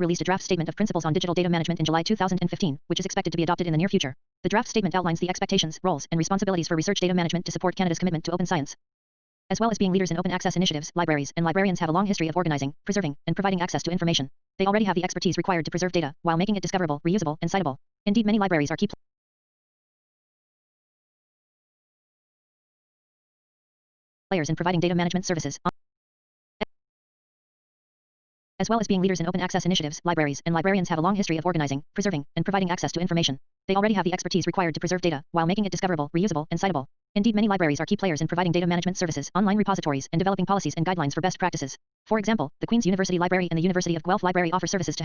released a draft statement of principles on digital data management in July 2015, which is expected to be adopted in the near future. The draft statement outlines the expectations, roles, and responsibilities for research data management to support Canada's commitment to open science. As well as being leaders in open access initiatives, libraries and librarians have a long history of organizing, preserving, and providing access to information. They already have the expertise required to preserve data while making it discoverable, reusable, and citable. Indeed, many libraries are key players in providing data management services. As well as being leaders in open access initiatives, libraries and librarians have a long history of organizing, preserving, and providing access to information. They already have the expertise required to preserve data while making it discoverable, reusable, and citable. Indeed, many libraries are key players in providing data management services, online repositories, and developing policies and guidelines for best practices. For example, the Queen's University Library and the University of Guelph Library offer services to